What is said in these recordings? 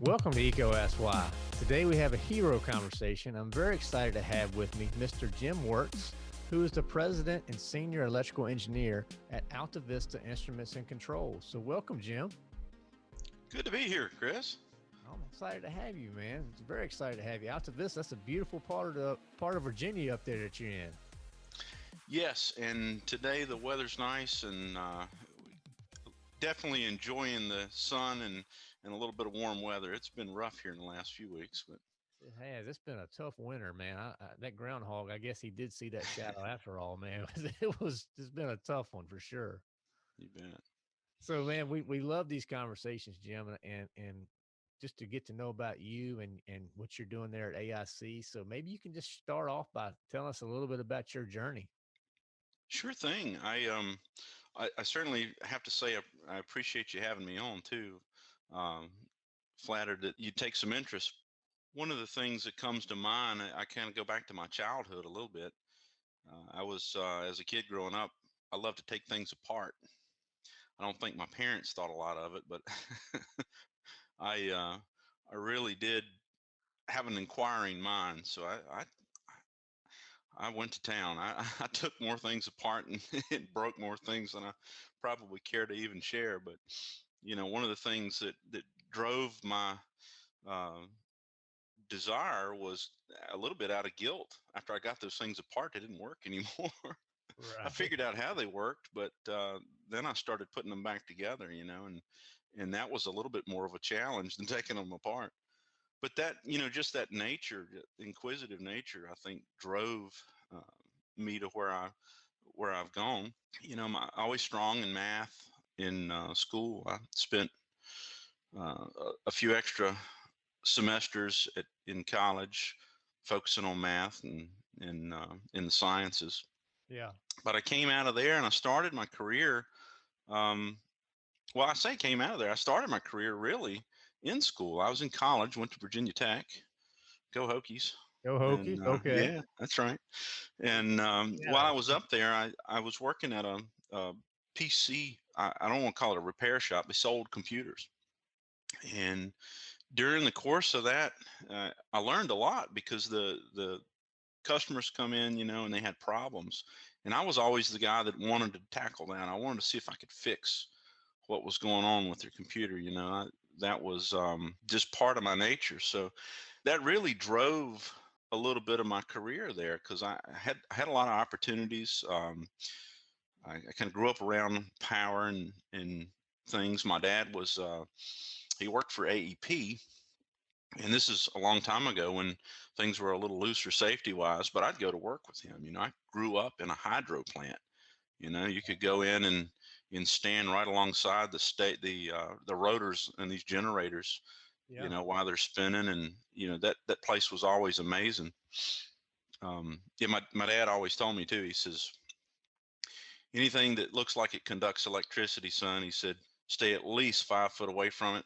Welcome to EECO Ask Why. Today we have a hero conversation. I'm very excited to have with me Mr. Jim Wertz, who is the president and senior electrical engineer at Alta Vista Instruments and Controls. So welcome, Jim. Good to be here, Chris. I'm excited to have you, man. It's very excited to have you. Alta Vista, that's a beautiful part of the part of Virginia up there that you're in. Yes, and today the weather's nice and uh, definitely enjoying the sun and and a little bit of warm weather. It's been rough here in the last few weeks, but it has. It's been a tough winter, man. I, I, that groundhog, I guess he did see that shadow after all, man. It was. It's been a tough one for sure. You bet. So, man, we we love these conversations, Jim, and and just to get to know about you and and what you're doing there at AIC. So maybe you can just start off by telling us a little bit about your journey. Sure thing. I um, I, I certainly have to say I, I appreciate you having me on too um, flattered that you take some interest. One of the things that comes to mind, I, I kind of go back to my childhood a little bit. Uh, I was, uh, as a kid growing up, I loved to take things apart. I don't think my parents thought a lot of it, but I, uh, I really did have an inquiring mind. So I, I, I went to town. I, I took more things apart and, and broke more things than I probably care to even share. But you know, one of the things that that drove my uh, desire was a little bit out of guilt. After I got those things apart, they didn't work anymore. Right. I figured out how they worked, but uh, then I started putting them back together, you know, and and that was a little bit more of a challenge than taking them apart. But that, you know, just that nature, inquisitive nature, I think drove uh, me to where I where I've gone. You know, I'm always strong in math in uh, school. I spent uh, a few extra semesters at, in college focusing on math and in uh, in the sciences. Yeah. But I came out of there and I started my career. Um, well, I say came out of there. I started my career really in school. I was in college, went to Virginia Tech. Go Hokies. Go Hokies. And, uh, okay. Yeah, that's right. And um, yeah. while I was up there, I, I was working at a, a PC I, I don't want to call it a repair shop. They sold computers, and during the course of that, uh, I learned a lot because the the customers come in, you know, and they had problems, and I was always the guy that wanted to tackle that. I wanted to see if I could fix what was going on with their computer. You know, I, that was um, just part of my nature. So that really drove a little bit of my career there because I had I had a lot of opportunities. Um, I, I kind of grew up around power and and things. My dad was uh, he worked for AEP, and this is a long time ago when things were a little looser safety wise. But I'd go to work with him. You know, I grew up in a hydro plant. You know, you could go in and and stand right alongside the state the uh, the rotors and these generators. Yeah. You know, while they're spinning, and you know that that place was always amazing. Um, yeah, my my dad always told me too. He says, anything that looks like it conducts electricity, son, he said, stay at least five foot away from it.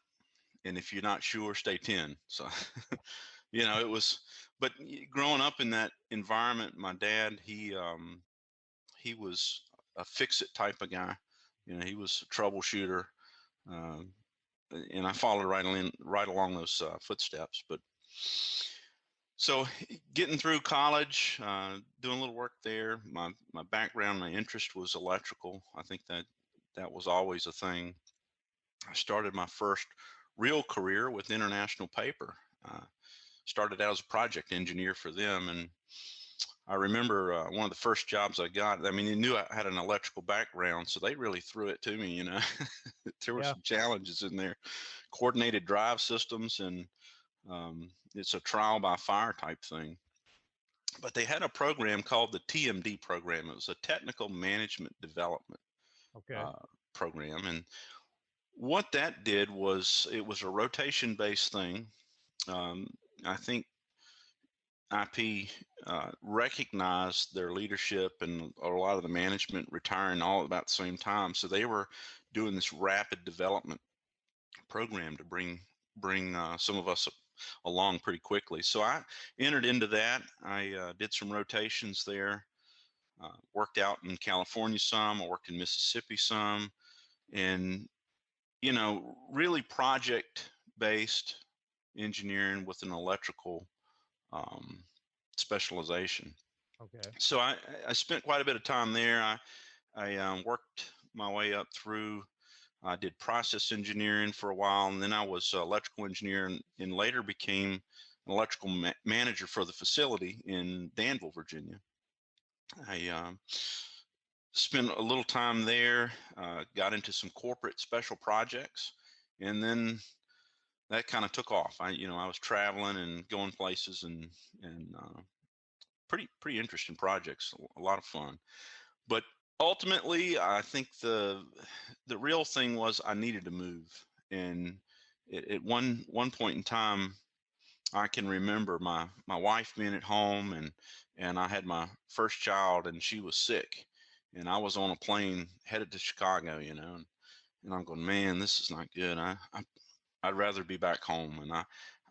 And if you're not sure, stay 10. So, you know, it was, but growing up in that environment, my dad, he, um, he was a fix it type of guy. You know, he was a troubleshooter. Um, and I followed right in, right along those uh, footsteps. But so getting through college, uh, doing a little work there. My my background, my interest was electrical. I think that that was always a thing. I started my first real career with International Paper. Uh, started out as a project engineer for them, and I remember uh, one of the first jobs I got. I mean, they knew I had an electrical background, so they really threw it to me. You know, there were yeah. some challenges in there, coordinated drive systems and um, it's a trial by fire type thing. But they had a program called the TMD program. It was a technical management development okay. uh, program, and what that did was it was a rotation based thing. Um, I think IP uh, recognized their leadership and a lot of the management retiring all about the same time. So they were doing this rapid development program to bring bring uh, some of us along pretty quickly. So I entered into that. I uh, did some rotations there. uh, worked out in California some, I worked in Mississippi some, and you know, really project based engineering with an electrical um, specialization. Okay. So I, I spent quite a bit of time there. I, I um, worked my way up through. I did process engineering for a while, and then I was electrical engineer, and, and later became an electrical ma manager for the facility in Danville, Virginia. I um, spent a little time there, uh, got into some corporate special projects, and then that kind of took off. I, you know, I was traveling and going places and and uh, pretty pretty interesting projects, a lot of fun. But ultimately, I think the the real thing was I needed to move, and at one one point in time, I can remember my my wife being at home and and I had my first child and she was sick, and I was on a plane headed to Chicago, you know, and, and I'm going, man, this is not good. I, I I'd rather be back home. And I,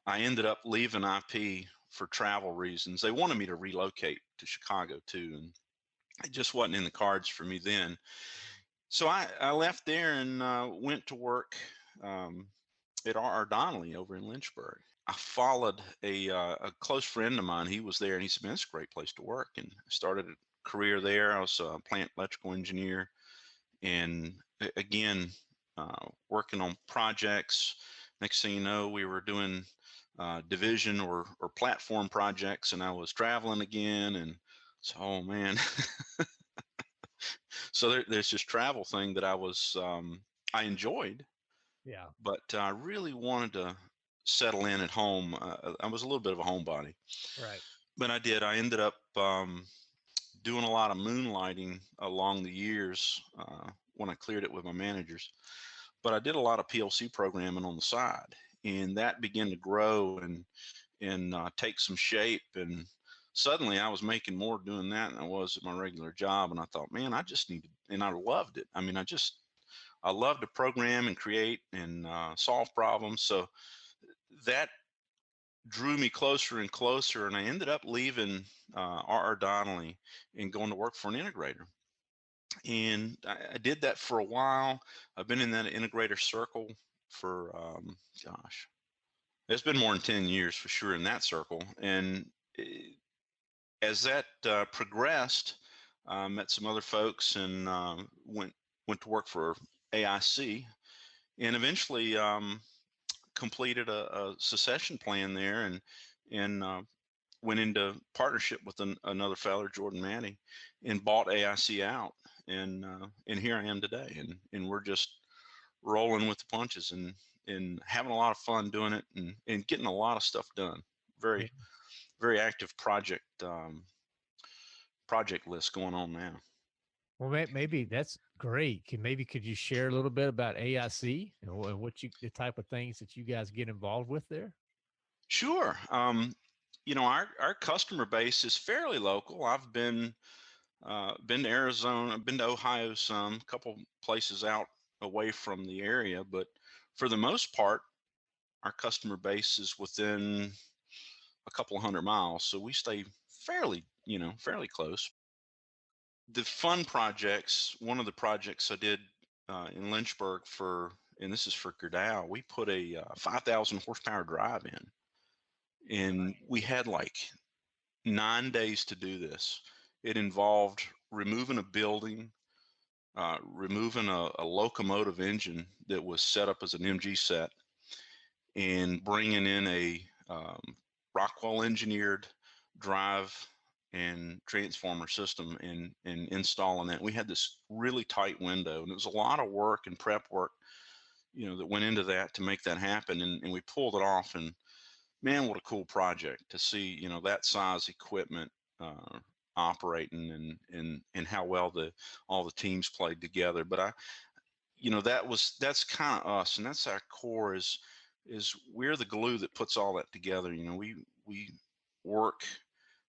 I ended up leaving IP for travel reasons. They wanted me to relocate to Chicago too, and it just wasn't in the cards for me then. So I, I left there and uh, went to work um, at R.R. Donnelley over in Lynchburg. I followed a, uh, a close friend of mine. He was there, and he said, "Man, it's a great place to work." And I started a career there. I was a plant electrical engineer, and again, uh, working on projects next thing you know, we were doing uh, division or or platform projects, and I was traveling again, and so oh man. so there, there's this travel thing that I was um, I enjoyed. Yeah. But I really wanted to settle in at home. Uh, I was a little bit of a homebody. Right. But I did. I ended up um, doing a lot of moonlighting along the years uh, when I cleared it with my managers but I did a lot of PLC programming on the side, and that began to grow and and uh, take some shape. And suddenly, I was making more doing that than I was at my regular job. And I thought, man, I just needed, and I loved it. I mean, I just I love to program and create and uh, solve problems. So that drew me closer and closer, and I ended up leaving uh, R.R. Donnelley and going to work for an integrator and I, I, did that for a while. I've been in that integrator circle for um, gosh, it's been more than ten years for sure in that circle. And it, as that uh, progressed, I met some other folks and um, went went to work for AIC, and eventually um, completed a, a, succession plan there and and uh, went into partnership with an, another fellow, Jordan Manny, and bought AIC out and uh, and here I am today, and and we're just rolling with the punches and and having a lot of fun doing it and and getting a lot of stuff done. Very very active project um, project list going on now. Well, maybe that's great. Can maybe could you share a little bit about AIC and what you the type of things that you guys get involved with there? Sure. Um, you know, our our customer base is fairly local. I've been uh, been to Arizona, been to Ohio some, couple places out away from the area, but for the most part, our customer base is within a couple hundred miles, so we stay fairly, you know, fairly close. The fun projects, one of the projects I did uh, in Lynchburg for, and this is for Gerdau, we put a uh, 5,000 horsepower drive in, and we had like nine days to do this it involved removing a building, uh, removing a, a, locomotive engine that was set up as an MG set, and bringing in a um, Rockwell engineered drive and transformer system and, and installing that. We had this really tight window, and it was a lot of work and prep work, you know, that went into that to make that happen. And, and we pulled it off, and man, what a cool project to see, you know, that size equipment uh, operating and and and how well the all the teams played together. But I, you know, that was that's kind of us, and that's our core is is we're the glue that puts all that together. You know, we we work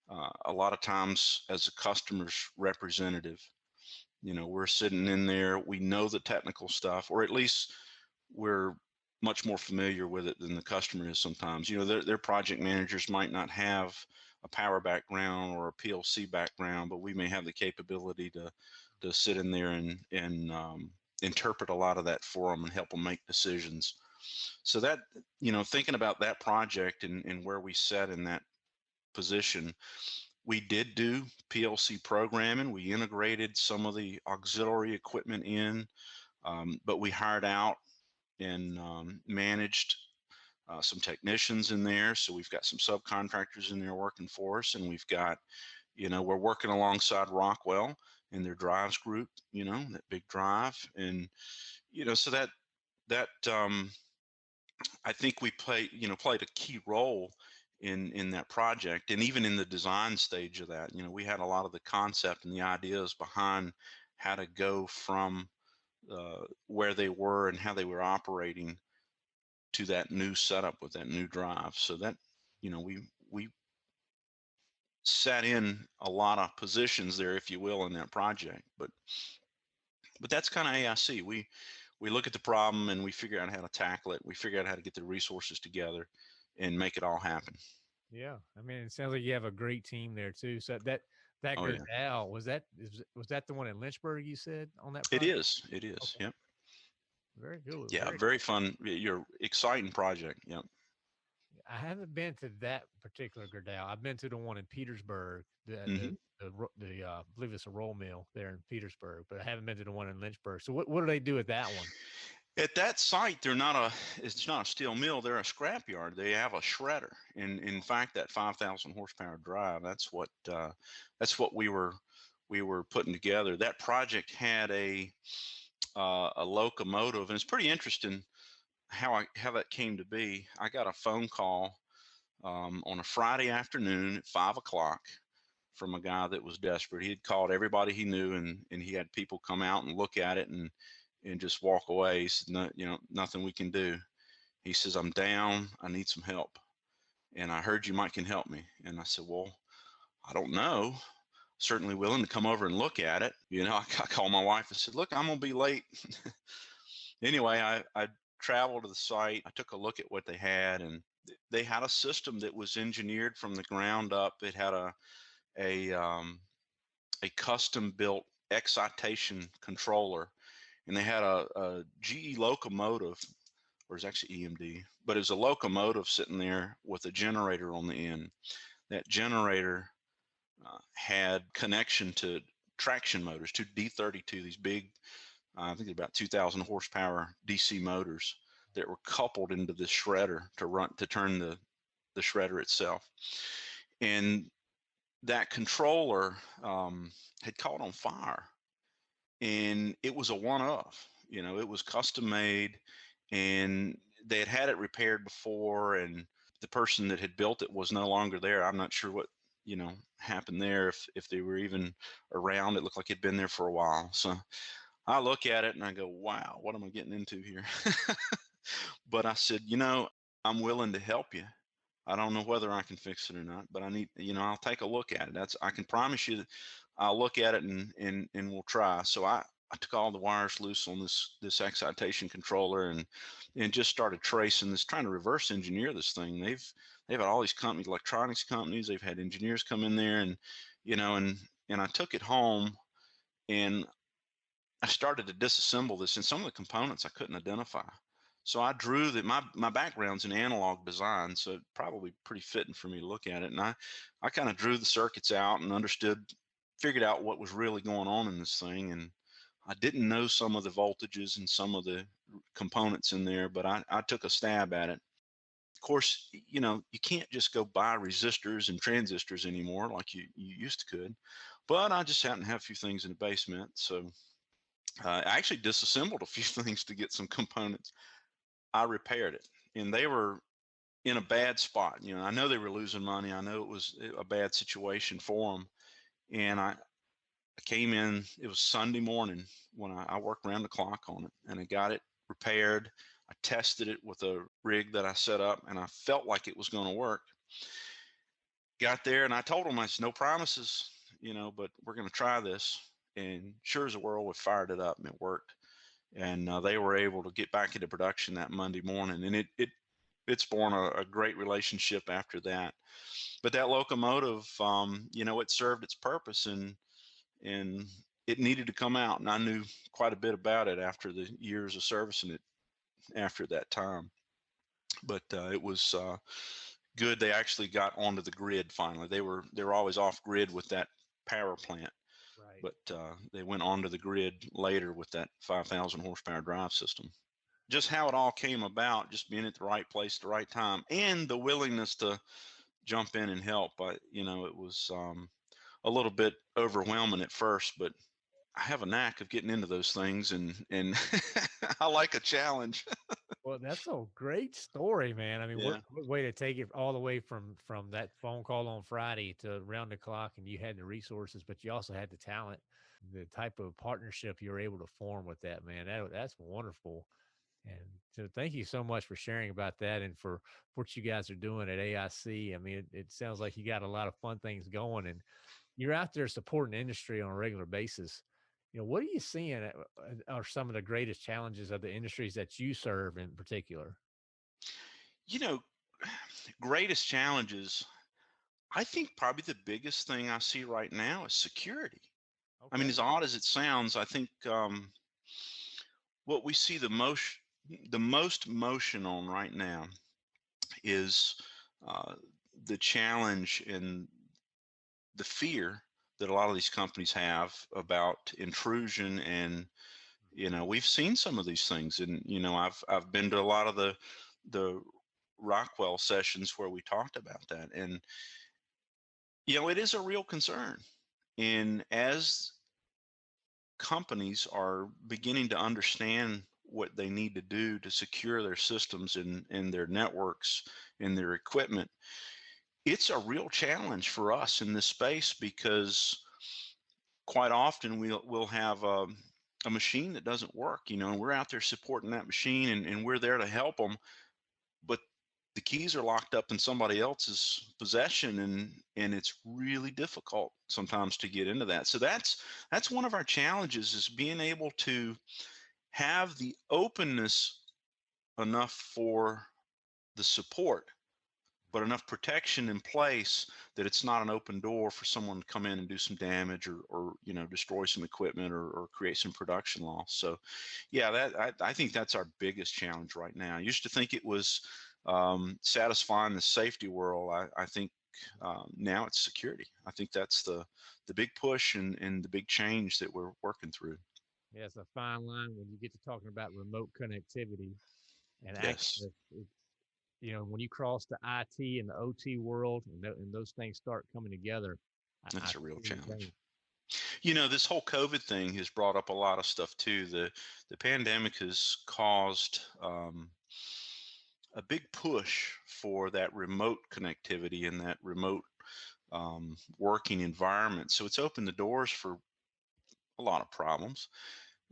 uh, a lot of times as a customer's representative. You know, we're sitting in there. We know the technical stuff, or at least we're much more familiar with it than the customer is sometimes. You know, their, their project managers might not have a power background or a PLC background, but we may have the capability to to sit in there and and um, interpret a lot of that for them and help them make decisions. So that you know, thinking about that project and and where we sat in that position, we did do PLC programming. We integrated some of the auxiliary equipment in, um, but we hired out and um, managed uh, some technicians in there. So we've got some subcontractors in there working for us, and we've got, you know, we're working alongside Rockwell in their drives group, you know, that big drive, and you know, so that that um, I think we play, you know, played a key role in in that project, and even in the design stage of that, you know, we had a lot of the concept and the ideas behind how to go from uh, where they were and how they were operating to that new setup with that new drive. So that, you know, we we sat in a lot of positions there, if you will, in that project. But but that's kind of AIC. We we look at the problem and we figure out how to tackle it. We figure out how to get the resources together and make it all happen. Yeah, I mean, it sounds like you have a great team there too. So that that oh, yeah. was that is, was that the one in Lynchburg you said on that? Project? It is. It is. Okay. Yep. Very good. Yeah, very, very fun. Your exciting project. Yep. I haven't been to that particular Gerdau. I've been to the one in Petersburg, the mm-hmm. the, the, the uh, I believe it's a roll mill there in Petersburg, but I haven't been to the one in Lynchburg. So what, what do they do at that one? At that site, they're not a it's not a steel mill. They're a scrapyard. They have a shredder, and in fact, that 5,000 horsepower drive that's what uh, that's what we were we were putting together. That project had a uh, a locomotive, and it's pretty interesting how I how that came to be. I got a phone call um, on a Friday afternoon at five o'clock from a guy that was desperate. He had called everybody he knew, and and he had people come out and look at it and and just walk away. He said, no, you know, nothing we can do. He says, I'm down. I need some help. And I heard you might can help me. And I said, well, I don't know certainly willing to come over and look at it. You know, I, I called my wife and said, look, I'm going to be late. anyway, I, I traveled to the site. I took a look at what they had and they had a system that was engineered from the ground up. It had a, a, um, a custom built excitation controller and they had a, a GE locomotive or it's actually EMD, but it's a locomotive sitting there with a generator on the end. That generator uh, had connection to traction motors, to D32, these big, uh, I think about 2,000 horsepower DC motors that were coupled into this shredder to run to turn the the shredder itself. And that controller um, had caught on fire, and it was a one-off. You know, it was custom made, and they had had it repaired before, and the person that had built it was no longer there. I'm not sure what you know happened there if if they were even around it looked like it'd been there for a while so i look at it and i go wow what am i getting into here but i said you know i'm willing to help you i don't know whether i can fix it or not but i need you know i'll take a look at it that's i can promise you that i'll look at it and and and we'll try so i I took all the wires loose on this this excitation controller and and just started tracing this, trying to reverse engineer this thing. They've they've had all these companies, electronics companies. They've had engineers come in there, and you know, and and I took it home, and I started to disassemble this, and some of the components I couldn't identify. So I drew that my my background's in analog design, so probably pretty fitting for me to look at it. And I I kind of drew the circuits out and understood, figured out what was really going on in this thing, and I didn't know some of the voltages and some of the components in there, but I, I took a stab at it Of course, you know, you can't just go buy resistors and transistors anymore like you, you used to could. But I just happened to have a few things in the basement. So uh, I actually disassembled a few things to get some components. I repaired it and they were in a bad spot. You know, I know they were losing money. I know it was eh, a bad situation for them. And I, I came in, it was Sunday morning when I, I worked around the clock on it and I got it repaired. I tested it with a rig that I set up and I felt like it was going to work. Got there and I told them, I said, no promises, you know, but we're going to try this. And sure as a whirl, we fired it up and it worked. And uh, they were able to get back into production that Monday morning. And it, it, it's born a, a great relationship after that. But that locomotive, um, you know, it served its purpose and and it needed to come out. And I knew quite a bit about it after the years of servicing it after that time. But uh, it was uh, good. They actually got onto the grid finally. They were they were always off grid with that power plant. But uh, they went onto the grid later with that 5,000 horsepower drive system just how it all came about, just being at the right place, at the right time, and the willingness to jump in and help. But you know, it was um, a little bit overwhelming at first, but I have a knack of getting into those things, and and I like a challenge. well, that's a great story, man. I mean, yeah. what, what, way to take it all the way from from that phone call on Friday to round the clock, and you had the resources, but you also had the talent, the type of partnership you were able to form with that, man. That that's wonderful. And so thank you so much for sharing about that and for what you guys are doing at AIC. I mean, it, it sounds like you got a lot of fun things going and you're out there supporting industry on a regular basis. You know, what are you seeing uh, are some of the greatest challenges of the industries that you serve in particular? You know, greatest challenges, I think probably the biggest thing I see right now is security. Okay. I mean, as odd as it sounds, I think um, what we see the most the most motion on right now is uh, the challenge and the fear that a lot of these companies have about intrusion and you know we've seen some of these things and you know i've i've been to a lot of the the rockwell sessions where we talked about that and you know it is a real concern and as companies are beginning to understand what they need to do to secure their systems and, and their networks and their equipment. It's a real challenge for us in this space because quite often we'll, we'll have a, a machine that doesn't work, you know, and we're out there supporting that machine and, and we're there to help them. But the keys are locked up in somebody else's possession and and it's really difficult sometimes to get into that so that's that's one of our challenges is being able to have the openness enough for the support, but enough protection in place that it's not an open door for someone to come in and do some damage or, or you know, destroy some equipment or, or create some production loss. So, yeah, that I, I think that's our biggest challenge right now. I used to think it was um, satisfying the safety world. I, I think um, now it's security. I think that's the the big push and, and the big change that we're working through. Yeah, it's a fine line when you get to talking about remote connectivity and yes. access. It's, you know, when you cross the IT and the OT world and, th- and those things start coming together, that's I, a real challenge. You know, this whole COVID thing has brought up a lot of stuff too. The the pandemic has caused um, a big push for that remote connectivity and that remote um, working environment. So it's opened the doors for a lot of problems.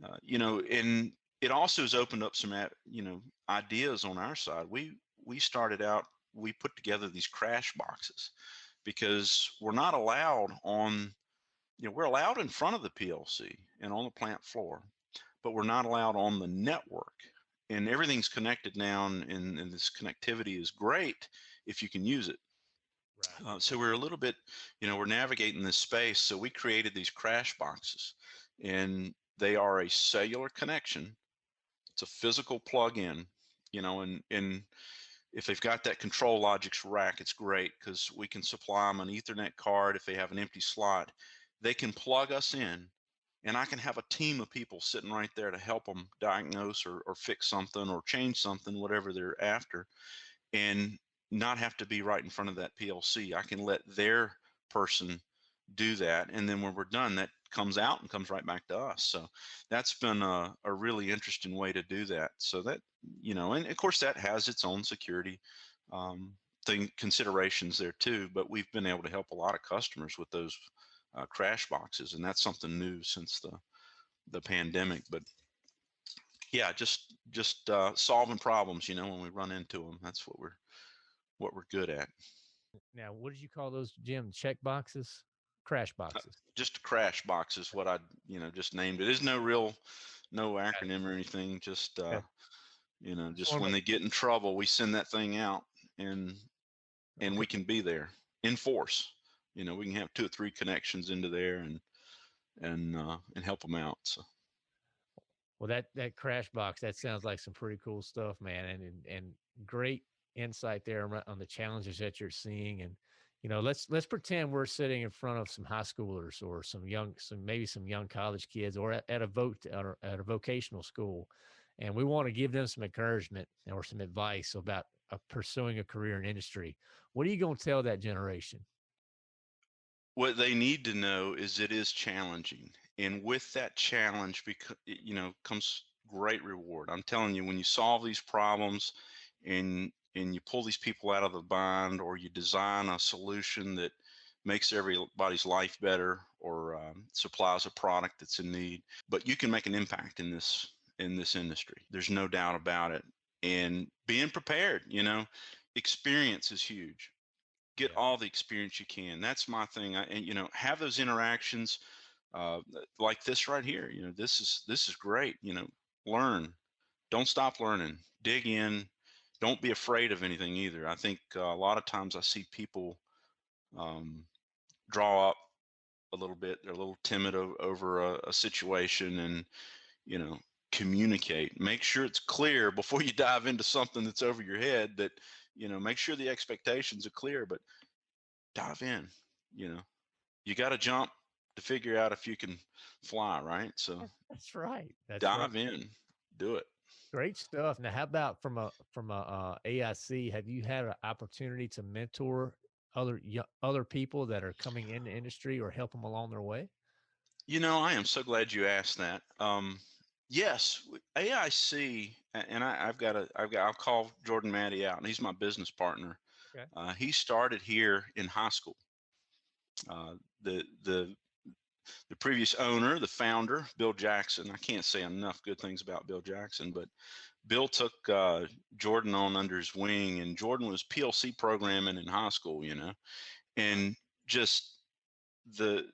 Uh, you know, and it also has opened up some, you know, ideas on our side. We we started out, we put together these crash boxes because we're not allowed on, you know, we're allowed in front of the PLC and on the plant floor, but we're not allowed on the network. And everything's connected now, and, and this connectivity is great if you can use it. Right. Uh, so we're a little bit, you know, we're navigating this space. So we created these crash boxes, and they are a cellular connection. It's a physical plug-in, you know, and and if they've got that ControlLogix rack, it's great because we can supply them an Ethernet card if they have an empty slot. They can plug us in, and I can have a team of people sitting right there to help them diagnose or, or fix something or change something, whatever they're after, and not have to be right in front of that PLC. I can let their person do that, and then when we're done, that comes out and comes right back to us. So that's been a, a really interesting way to do that. So that, you know, and of course that has its own security um, thing considerations there too, but we've been able to help a lot of customers with those uh, crash boxes. And that's something new since the, the pandemic, but yeah, just, just uh, solving problems, you know, when we run into them, that's what we're, what we're good at. Now, what did you call those, Jim? Check boxes? Crash uh, boxes. Just crash box is what I, you know, just named it. There's no real, no acronym or anything. Just, uh, You know, just when they get in trouble, we send that thing out and and we can be there in force. You know, we can have two or three connections into there and and uh, and help them out. So. Well, that that crash box that sounds like some pretty cool stuff, man, and and, and great insight there on the challenges that you're seeing and you know let's let's pretend we're sitting in front of some high schoolers or some young some maybe some young college kids or at, at a vote or at a vocational school and we want to give them some encouragement or some advice about uh, pursuing a career in industry. What are you going to tell that generation? What they need to know is it is challenging and with that challenge because you know comes great reward. I'm telling you when you solve these problems and and you pull these people out of the bind or you design a solution that makes everybody's life better or um, supplies a product that's in need but you can make an impact in this in this industry. There's no doubt about it. And being prepared you know experience is huge. Get all the experience you can. That's my thing. I, and you know have those interactions uh, like this right here you know this is this is great you know. Learn. Don't stop learning. Dig in don't be afraid of anything either. I think uh, a lot of times I see people um, draw up a little bit. They're a little timid o- over a, a situation, and you know, communicate. Make sure it's clear before you dive into something that's over your head. That you know, make sure the expectations are clear, but dive in. You know, you got to jump to figure out if you can fly, right? So that's right. That's dive right. in, do it. Great stuff. Now, how about from a from a uh, AIC? Have you had an opportunity to mentor other other people that are coming in the industry or help them along their way? You know, I am so glad you asked that. Um, yes, AIC, and I, have got a, I've got, I'll call Jordan Matty out, and he's my business partner. Okay. Uh, he started here in high school. Uh, the the the previous owner, the founder, Bill Jackson. I can't say enough good things about Bill Jackson, but Bill took uh, Jordan on under his wing, and Jordan was PLC programming in high school, you know, and just the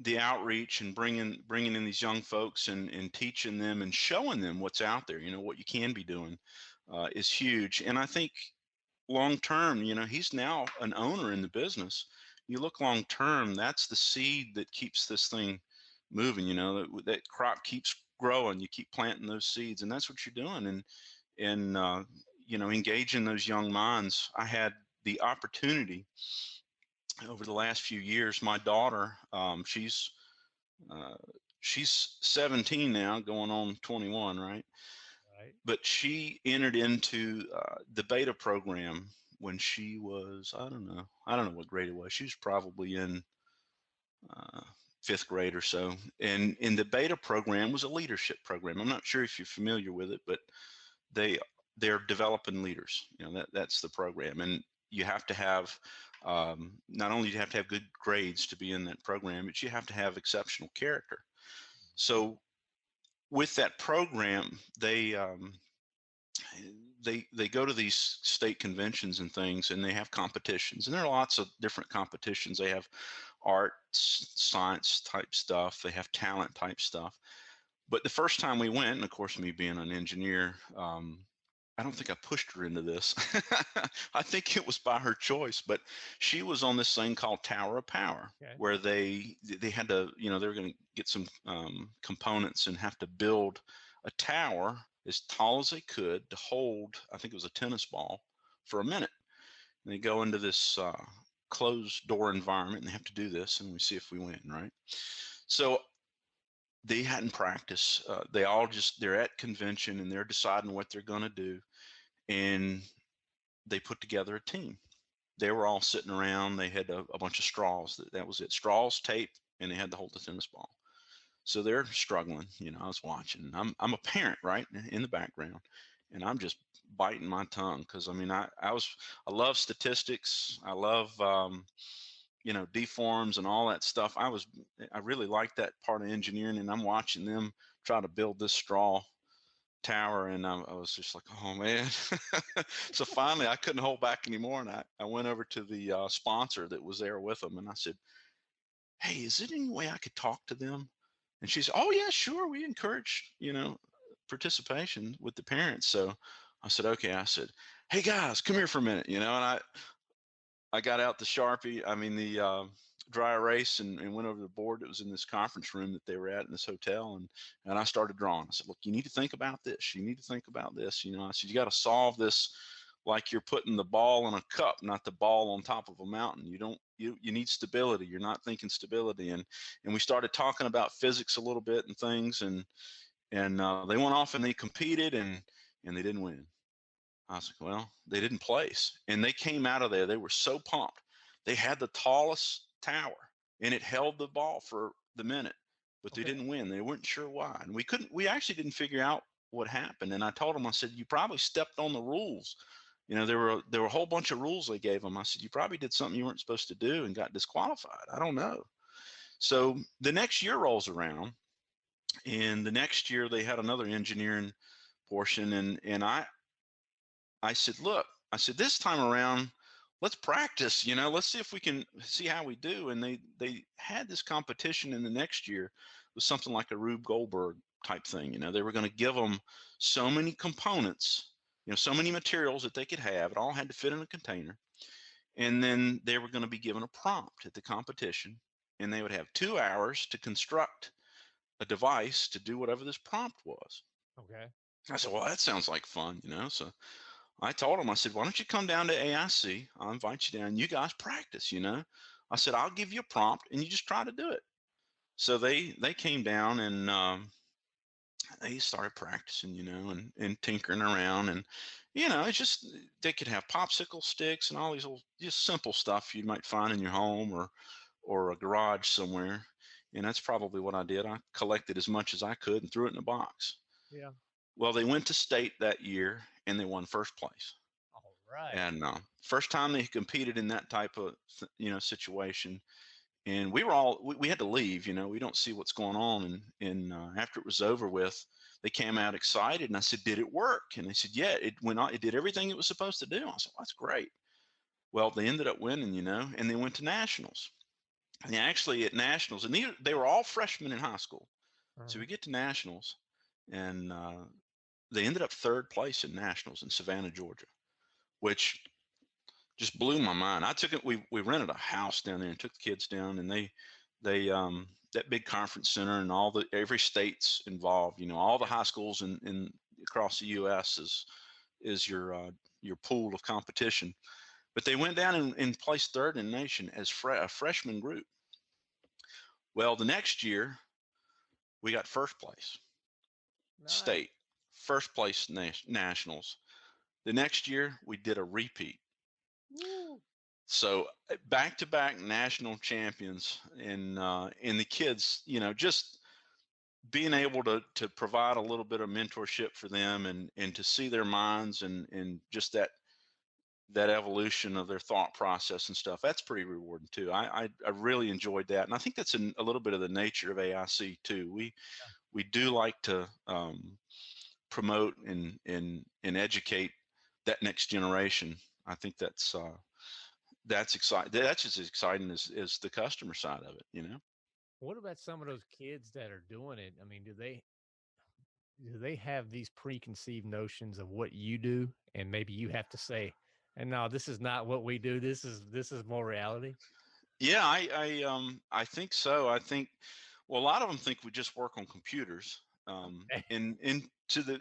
the outreach and bringing bringing in these young folks and and teaching them and showing them what's out there, you know, what you can be doing, uh, is huge. And I think long term, you know, he's now an owner in the business you look long term, that's the seed that keeps this thing moving. You know that that crop keeps growing. You keep planting those seeds, and that's what you're doing. And and uh, you know engaging those young minds. I had the opportunity over the last few years. My daughter, um, she's uh, she's 17 now, going on 21, right? Right. But she entered into uh, the beta program when she was I don't know I don't know what grade it was. She was probably in uh, fifth grade or so. And in the beta program was a leadership program. I'm not sure if you're familiar with it, but they they're developing leaders. You know that that's the program, and you have to have um, not only do you have to have good grades to be in that program, but you have to have exceptional character. So with that program, they um, they they go to these state conventions and things and they have competitions and there are lots of different competitions. They have art science type stuff they have talent type stuff. But the first time we went and of course me being an engineer um, i don't think i pushed her into this. I think it was by her choice but she was on this thing called tower of power okay. where they they had to you know they were going to get some um, components and have to build a tower as tall as they could to hold, I think it was a tennis ball, for a minute. And they go into this uh, closed door environment and they have to do this, and we see if we win, right? So they hadn't practiced. Uh, they all just, they're at convention and they're deciding what they're going to do. And they put together a team. They were all sitting around. They had a, a bunch of straws. That, that was it. Straws, tape, and they had to hold the tennis ball. So they're struggling. You know, I was watching. I'm I'm a parent, right, in the background, and I'm just biting my tongue because I mean I I was I love statistics. I love um, you know deforms and all that stuff. I was I really like that part of engineering, and I'm watching them try to build this straw tower and I, I, was just like oh man so finally i couldn't hold back anymore and i, I went over to the uh, sponsor that was there with them and i said hey is there any way i could talk to them and she said, "Oh yeah, sure. We encourage you know participation with the parents. So I said, okay. I said, hey guys, come here for a minute, you know, and I I got out the Sharpie, I mean the uh, dry erase and, and went over the board that was in this conference room that they were at in this hotel and and I started drawing. I said, look, you need to think about this. You need to think about this. You know, I said, you got to solve this like you're putting the ball in a cup, not the ball on top of a mountain. You don't you you need stability. You're not thinking stability. And and we started talking about physics a little bit and things and and uh, they went off and they competed and and they didn't win. I was like, well, they didn't place. And they came out of there. They were so pumped. They had the tallest tower and it held the ball for the minute, but they didn't win. They weren't sure why. And we couldn't, we actually didn't figure out what happened. And I told them, I said, you probably stepped on the rules you know, there were there were a whole bunch of rules they gave them. I said, you probably did something you weren't supposed to do and got disqualified. I don't know. So the next year rolls around, and the next year they had another engineering portion, and and I I said, look, I said this time around, let's practice. You know, let's see if we can see how we do. And they they had this competition in the next year with something like a Rube Goldberg type thing. You know, they were going to give them so many components you know, so many materials that they could have. It all had to fit in a container. And then they were going to be given a prompt at the competition, and they would have two hours to construct a device to do whatever this prompt was. Okay. I said, well, that sounds like fun, you know. So I told them, I said, why don't you come down to AIC? I'll invite you down. You guys practice, you know. I said, I'll give you a prompt, and you just try to do it. So they they came down and um, they started practicing, you know, and, and tinkering around and, you know, it's just, they could have popsicle sticks and all these little, just simple stuff you might find in your home or, or a garage somewhere. And that's probably what I did. I collected as much as I could and threw it in a box. Yeah. Well, they went to state that year and they won first place. All right. And uh, first time they competed in that type of, you know, situation and we were all we, we, had to leave you know we don't see what's going on and and uh, after it was over with they came out excited and i said did it work? And they said yeah it went on it did everything it was supposed to do. I said well, that's great. Well they ended up winning you know and they went to nationals. And actually at nationals and they, they were all freshmen in high school. So we get to nationals and uh, they ended up third place in nationals in savannah georgia which just blew my mind. I took it. We we rented a house down there and took the kids down, and they they um that big conference center and all the every state's involved. You know, all the high schools in in across the U.S. is is your uh, your pool of competition. But they went down and, and placed third in the nation as fre- a freshman group. Well, the next year we got first place, nice. state, first place nationals. The next year we did a repeat so back to back national champions and uh, and the kids, you know, just being able to to provide a little bit of mentorship for them and and to see their minds and and just that that evolution of their thought process and stuff that's pretty rewarding too. I i, I really enjoyed that and i think that's a, a little bit of the nature of aic too. We yeah. we do like to um, promote and and and educate that next generation I think that's uh, that's exciting. That's as exciting as, as the customer side of it, you know. What about some of those kids that are doing it? I mean, do they do they have these preconceived notions of what you do, and maybe you have to say, "And no, this is not what we do. This is this is more reality." Yeah, I I um I think so. I think well, a lot of them think we just work on computers. Um, and and to the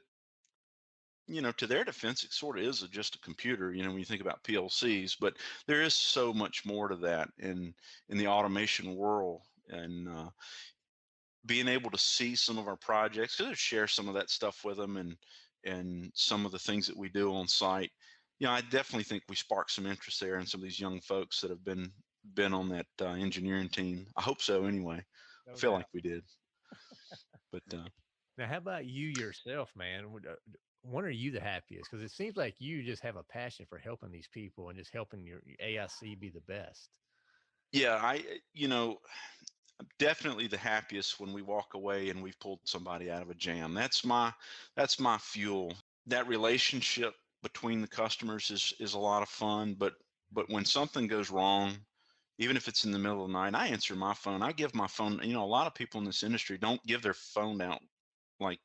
you know, to their defense, it sort of is a, just a computer. You know, when you think about PLCs, but there is so much more to that in in the automation world, and uh, being able to see some of our projects, to share some of that stuff with them, and and some of the things that we do on site. You know, I definitely think we sparked some interest there in some of these young folks that have been been on that uh, engineering team. I hope so. Anyway, I feel like we did. But uh, now, how about you yourself, man? When are you the happiest? Because it seems like you just have a passion for helping these people and just helping your, your AIC be the best. Yeah, I, eh, you know, I'm definitely the happiest when we walk away and we've pulled somebody out of a jam. That's my, that's my fuel. That relationship between the customers is is a lot of fun. But but when something goes wrong, even if it's in the middle of the night, I answer my phone. I give my phone. You know, a lot of people in this industry don't give their phone out like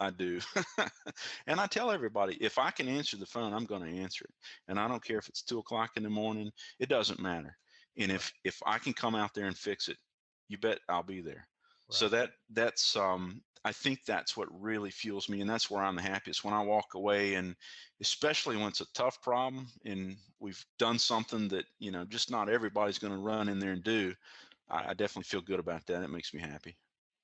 I do. and I tell everybody if I can answer the phone, I'm going to answer it. And I don't care if it's two o'clock in the morning, it doesn't matter. And if if I can come out there and fix it, you bet I'll be there. Right. So that that's um I think that's what really fuels me and that's where I'm the happiest when I walk away and especially when it's a tough problem and we've done something that, you know, just not everybody's going to run in there and do. I, I definitely feel good about that. It makes me happy.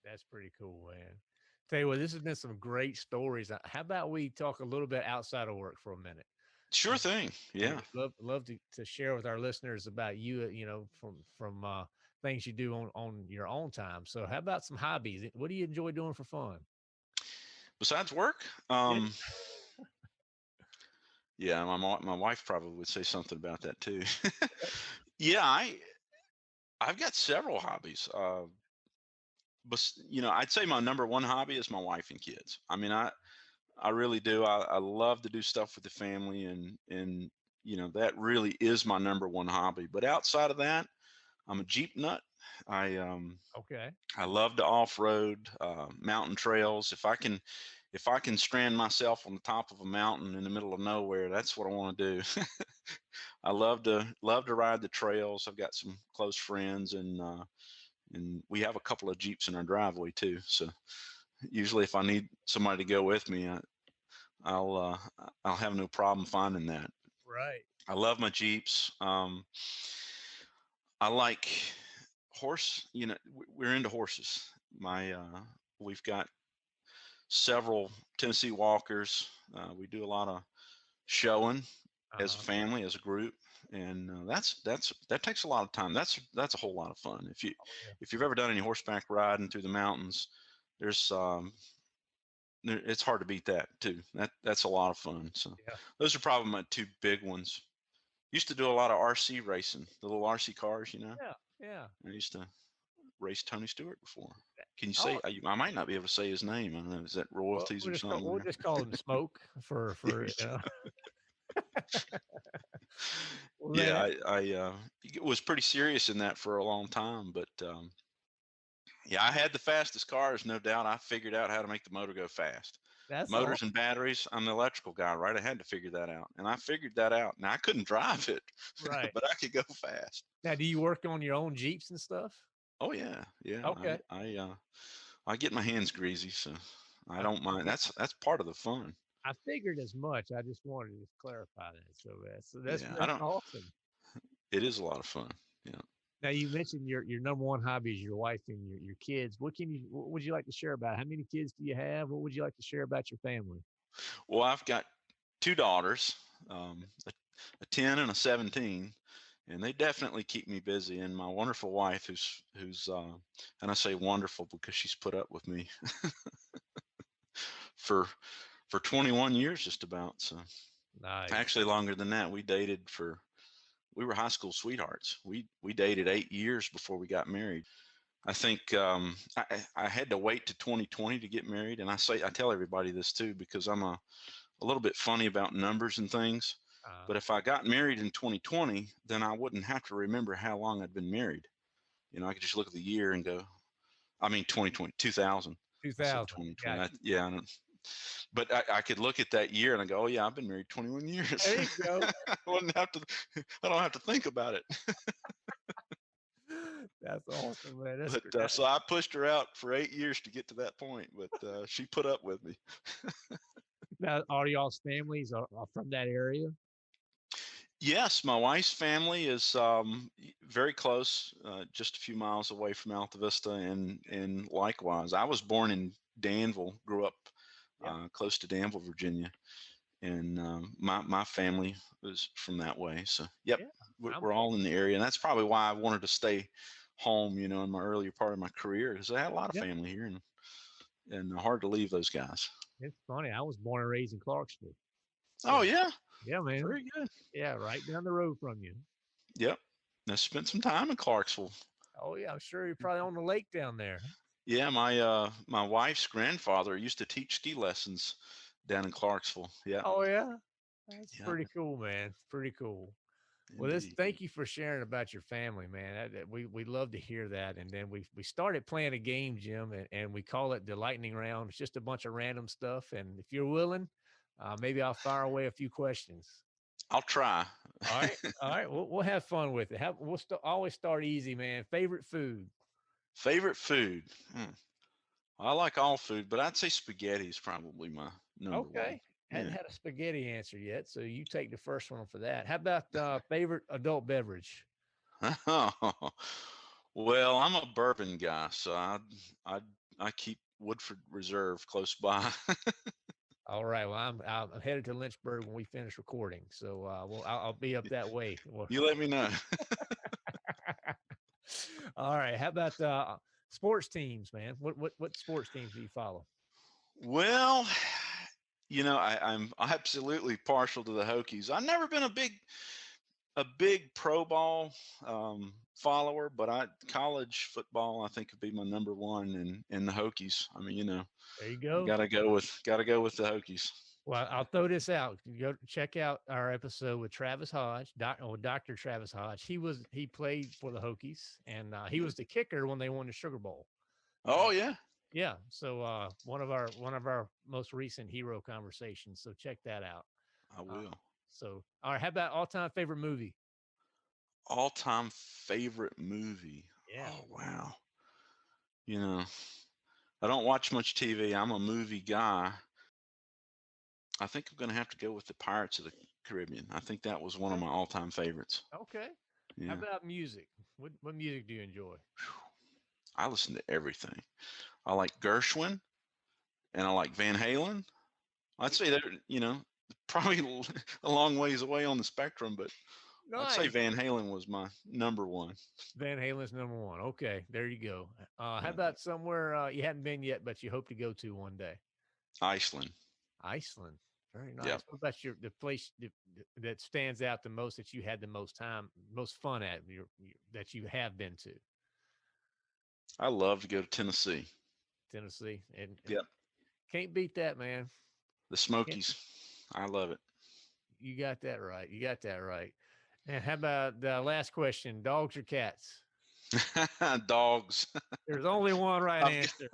That's pretty cool, man. Tell you what, this has been some great stories. Uh, how about we talk a little bit outside of work for a minute? Sure thing. Yeah. Love love to, to share with our listeners about you, uh, you know, from from uh things you do on on your own time. So how about some hobbies? What do you enjoy doing for fun? Besides work? Um Yeah, my my wife probably would say something about that too. yeah, I I've got several hobbies. Uh but you know, I'd say my number one hobby is my wife and kids. I mean, I I really do. I, I love to do stuff with the family, and and you know that really is my number one hobby. But outside of that, I'm a Jeep nut. I um okay. I love to off road, uh, mountain trails. If I can, if I can strand myself on the top of a mountain in the middle of nowhere, that's what I want to do. I love to love to ride the trails. I've got some close friends, and uh, and we have a couple of Jeeps in our driveway too. So usually if I need somebody to go with me, I, will uh, I'll have no problem finding that. Right. I love my Jeeps. Um, I like horse. You know, we're into horses. My uh, we've got several Tennessee Walkers. Uh, we do a lot of showing uh-huh. as a uh-huh. family, as a group and uh, that's that's that takes a lot of time. That's that's a whole lot of fun. If you oh, yeah. if you've ever done any horseback riding through the mountains, there's um, there, it's hard to beat that too. That that's a lot of fun. So yeah. those are probably my two big ones. Used to do a lot of RC racing, the little RC cars, you know. Yeah, yeah. I used to race Tony Stewart before. Can you say? Oh. I, I, might not be able to say his name. I don't know. Is that royalties well, we'll or something? Call, we'll just call him Smoke for for. Know. yeah, I, I uh, was pretty serious in that for a long time, but um, yeah, I had the fastest cars, no doubt. I figured out how to make the motor go fast. That's motors and batteries. I'm the electrical guy, right? I had to figure that out, and I figured that out. Now I couldn't drive it, right? but I could go fast. Now, do you work on your own Jeeps and stuff? Oh yeah, yeah. Okay. I, I uh, I get my hands greasy, so I don't mind. That's that's part of the fun. I figured as much. I just wanted to clarify that. So that's so that's, yeah, awesome. It is a lot of fun. Yeah. Now you mentioned your your number one hobby is your wife and your, your kids. What can you what would you like to share about? How many kids do you have? What would you like to share about your family? Well, I've got two daughters, um, a, a ten and a seventeen, and they definitely keep me busy. And my wonderful wife, who's who's uh, and I say wonderful because she's put up with me for for 21 years, just about. So, nice. actually longer than that. We dated for we were high school sweethearts. We we dated eight years before we got married. I think um, I, I had to wait to 2020 to get married, and I say I tell everybody this too because I'm a a little bit funny about numbers and things. Uh, but if I got married in 2020, then I wouldn't have to remember how long I'd been married. You know, I could just look at the year and go, I mean, 2020, 2000. 2000. 2020. I, yeah but I, I, could look at that year and I go, oh yeah, I've been married 21 years. There you go. I wouldn't have to. I don't have to think about it. That's awesome, man. That's but, uh, so I pushed her out for eight years to get to that point, but uh, she put up with me. now, are y'all's families are, are from that area? Yes, my wife's family is um, very close, uh, just a few miles away from Altavista, and and likewise, I was born in Danville, grew up uh, close to Danville, Virginia, and um, my my family was from that way. So, yep, yeah, we're, we're all in the area, and that's probably why I wanted to stay home. You know, in my earlier part of my career, because I had a lot of yep. family here, and and hard to leave those guys. It's funny. I was born and raised in Clarksville. So, oh yeah, yeah, man. Very good. Yeah, right down the road from you. Yep. I spent some time in Clarksville. Oh yeah, I'm sure you're probably on the lake down there. Yeah, my uh my wife's grandfather used to teach ski lessons down in Clarksville. Yeah. Oh yeah. That's yeah. pretty cool, man. Pretty cool. Well, this thank you for sharing about your family, man. we we love to hear that. And then we we started playing a game, Jim, and, and we call it the lightning round. It's just a bunch of random stuff. And if you're willing, uh, maybe I'll fire away a few questions. I'll try. all right, all right. We'll we'll have fun with it. Have, we'll st- always start easy, man. Favorite food. Favorite food. Hmm. I like all food, but I'd say spaghetti is probably my number okay. one. Hadn't yeah. had a spaghetti answer yet, so you take the first one for that. How about uh, favorite adult beverage? well, I'm a bourbon guy, so I I I keep Woodford Reserve close by. All right. Well, I'm I'm headed to Lynchburg when we finish recording, so uh, well, I'll, I'll be up that way. you let me know. All right. How about uh, sports teams, man? What what what sports teams do you follow? Well, you know, I, I'm absolutely partial to the Hokies. I've never been a big a big pro ball um, follower, but I college football I think would be my number one, and and the Hokies. I mean, you know, there you go. Got to go with got to go with the Hokies. Well, I'll throw this out. Go check out our episode with Travis Hodge, doc, oh, Dr. Travis Hodge. He was he played for the Hokies, and uh, he was the kicker when they won the Sugar Bowl. Oh yeah, yeah. So uh, one of our one of our most recent hero conversations. So check that out. I uh, will. Uh, so all right, how about all time favorite movie? All time favorite movie. Yeah. Oh wow. You know, I don't watch much TV. I'm a movie guy. I think I'm going to have to go with the Pirates of the Caribbean. I think that was one of my all-time favorites. Okay. Yeah. How about music? What what music do you enjoy? I listen to everything. I like Gershwin, and I like Van Halen. I'd say they're you know probably a long ways away on the spectrum, but nice. I'd say Van Halen was my number one. Van Halen's number one. Okay, there you go. Uh, how about somewhere uh, you hadn't been yet, but you hope to go to one day? Iceland. Iceland. Very nice. Yep. What about your the place that stands out the most that you had the most time, most fun at your, that you have been to? I love to go to Tennessee. Tennessee, and, yep, can't beat that, man. The Smokies, I love it. You got that right. You got that right. And how about the last question: dogs or cats? dogs. There's only one right answer.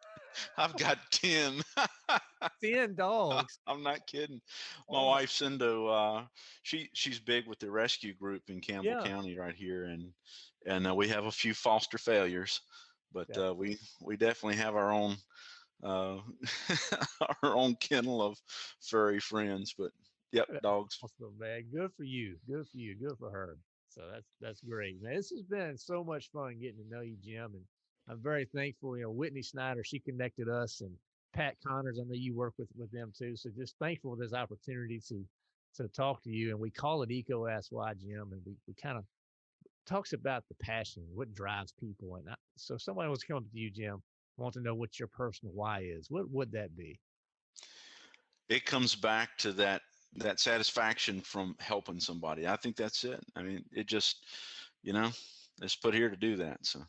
I've got 10. 10 dogs. I'm not kidding. My oh. wife's into uh she she's big with the rescue group in Campbell yeah. County right here and and uh, we have a few foster failures, but yeah. uh, we we definitely have our own uh our own kennel of furry friends, but yep, dogs. Awesome, man. Good for you. Good for you. Good for her. So that's that's great, man. This has been so much fun getting to know you, Jim, and I'm very thankful. You know, Whitney Snyder, she connected us, and Pat Connors. I know you work with with them too. So just thankful for this opportunity to to talk to you. And we call it EECO Ask Why, Jim, and we we kind of talks about the passion, what drives people. And I, so, if someone was coming to you, Jim, want to know what your personal why is. What would that be? It comes back to that that satisfaction from helping somebody. I think that's it. I mean, it just, you know, it's put here to do that. So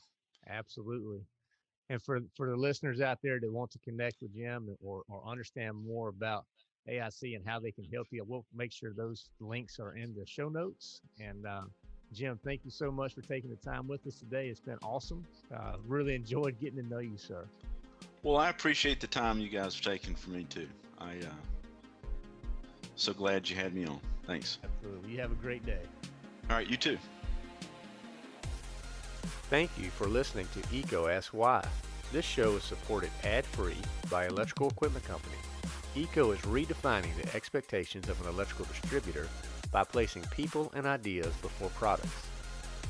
Absolutely. And for for the listeners out there that want to connect with Jim or or understand more about AIC and how they can help you, we'll make sure those links are in the show notes. And uh, Jim, thank you so much for taking the time with us today. It's been awesome. Uh, really enjoyed getting to know you, sir. Well, I appreciate the time you guys are taking for me too. I uh, so glad you had me on. Thanks. Absolutely. You have a great day. All right, you too. Thank you for listening to EECO Ask Why. This show is supported ad-free by Electrical Equipment Company. EECO is redefining the expectations of an electrical distributor by placing people and ideas before products.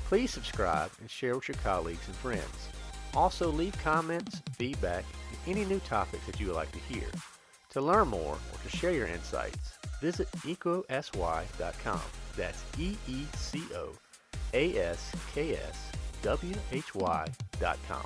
Please subscribe and share with your colleagues and friends. Also leave comments, feedback, and any new topics that you would like to hear. To learn more or to share your insights, visit eecoaskwhy.com. That's E-E-C-O A-S-K-S why.com.